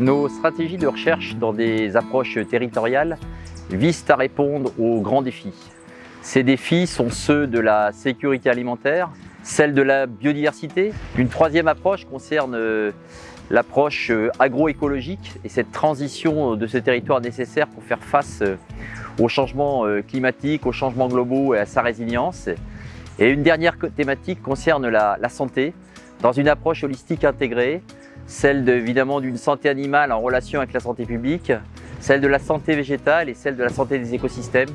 Nos stratégies de recherche dans des approches territoriales visent à répondre aux grands défis. Ces défis sont ceux de la sécurité alimentaire, celle de la biodiversité. Une troisième approche concerne euh, l'approche euh, agroécologique et cette transition de ce territoire nécessaire pour faire face euh, aux changements climatiques, aux changements globaux et à sa résilience. Et une dernière thématique concerne la, la santé, dans une approche holistique intégrée, celle évidemment d'une santé animale en relation avec la santé publique, celle de la santé végétale et celle de la santé des écosystèmes.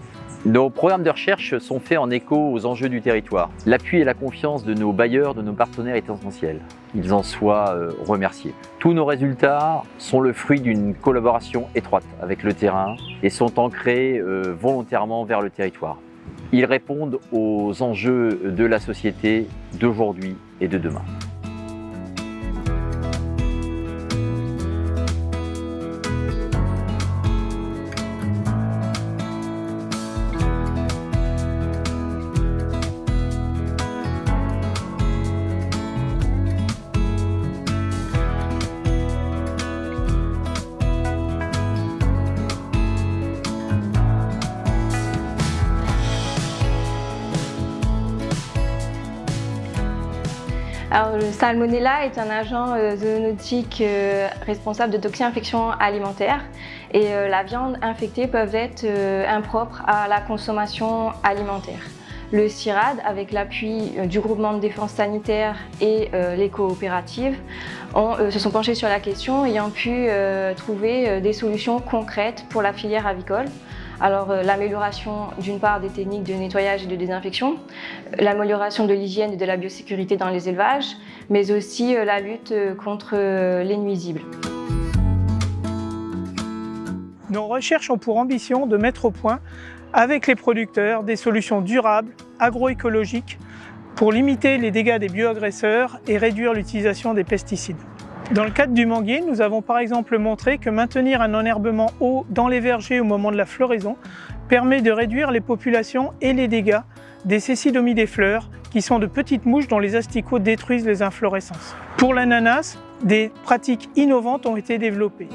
Nos programmes de recherche sont faits en écho aux enjeux du territoire. L'appui et la confiance de nos bailleurs, de nos partenaires est essentiel. Ils en soient euh, remerciés. Tous nos résultats sont le fruit d'une collaboration étroite avec le terrain et sont ancrés euh, volontairement vers le territoire. Ils répondent aux enjeux de la société d'aujourd'hui et de demain. Le salmonella est un agent euh, zoonotique euh, responsable de toxi-infections alimentaires et euh, la viande infectée peut être impropre à la consommation alimentaire. Le CIRAD, avec l'appui du groupement de défense sanitaire et les coopératives, se sont penchés sur la question ayant pu trouver des solutions concrètes pour la filière avicole. Alors euh, l'amélioration d'une part des techniques de nettoyage et de désinfection, l'amélioration de l'hygiène et de la biosécurité dans les élevages, mais aussi euh, la lutte euh, contre les nuisibles. Nos recherches ont pour ambition de mettre au point, avec les producteurs, des solutions durables, agroécologiques, pour limiter les dégâts des bioagresseurs et réduire l'utilisation des pesticides. Dans le cadre du manguier, nous avons par exemple montré que maintenir un enherbement haut dans les vergers au moment de la floraison permet de réduire les populations et les dégâts des cécidomies des fleurs, qui sont de petites mouches dont les asticots détruisent les inflorescences. Pour l'ananas, des pratiques innovantes ont été développées.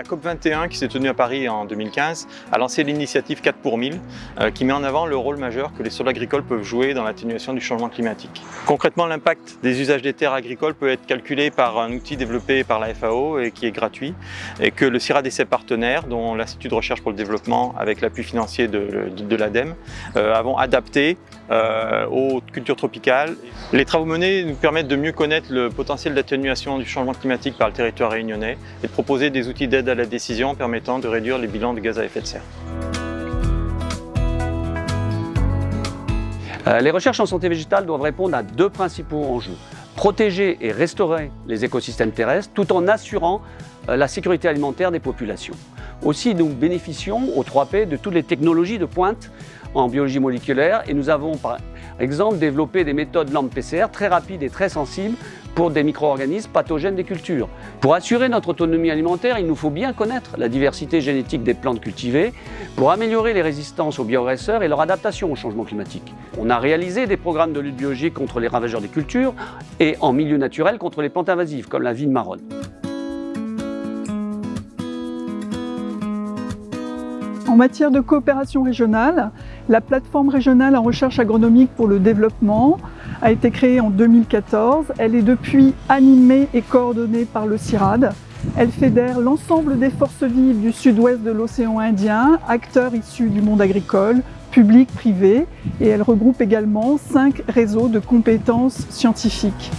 La COP21 qui s'est tenue à Paris en 2015 a lancé l'initiative 4 pour 1000 euh, qui met en avant le rôle majeur que les sols agricoles peuvent jouer dans l'atténuation du changement climatique. Concrètement, l'impact des usages des terres agricoles peut être calculé par un outil développé par la FAO et qui est gratuit et que le CIRAD et ses partenaires, dont l'Institut de recherche pour le développement avec l'appui financier de, de, l'ADEME, euh, avons adapté euh, aux cultures tropicales. Les travaux menés nous permettent de mieux connaître le potentiel d'atténuation du changement climatique par le territoire réunionnais et de proposer des outils d'aide à la décision permettant de réduire les bilans de gaz à effet de serre. Euh, les recherches en santé végétale doivent répondre à deux principaux enjeux. Protéger et restaurer les écosystèmes terrestres tout en assurant euh, la sécurité alimentaire des populations. Aussi, nous bénéficions au 3P de toutes les technologies de pointe en biologie moléculaire et nous avons exemple développé des méthodes LAMP PCR très rapides et très sensibles pour des micro-organismes pathogènes des cultures. Pour assurer notre autonomie alimentaire, il nous faut bien connaître la diversité génétique des plantes cultivées pour améliorer les résistances aux bioagresseurs et leur adaptation au changement climatique. On a réalisé des programmes de lutte biologique contre les ravageurs des cultures et en milieu naturel contre les plantes invasives comme la vigne marronne. En matière de coopération régionale, la plateforme régionale en recherche agronomique pour le développement a été créée en 2014. Elle est depuis animée et coordonnée par le CIRAD. Elle fédère l'ensemble des forces vives du sud-ouest de l'océan Indien, acteurs issus du monde agricole, public, privé, et elle regroupe également cinq réseaux de compétences scientifiques.